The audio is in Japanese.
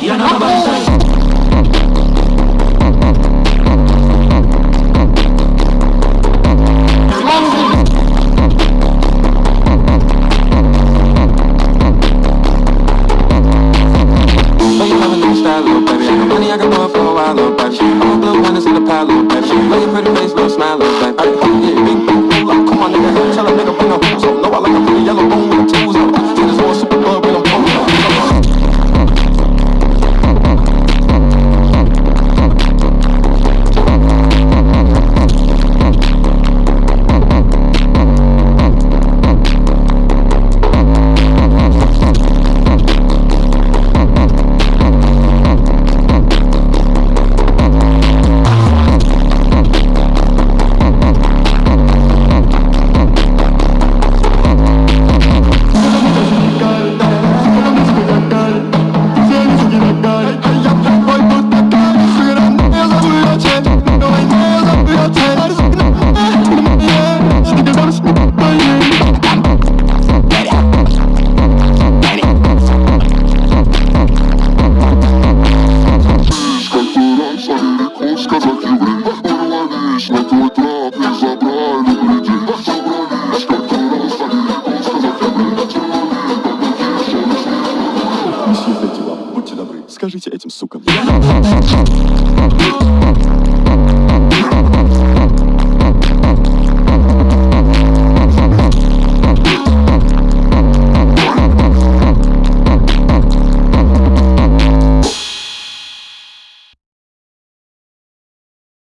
嫌なことしたい。свои дела. Будьте добры, скажите этим сукам.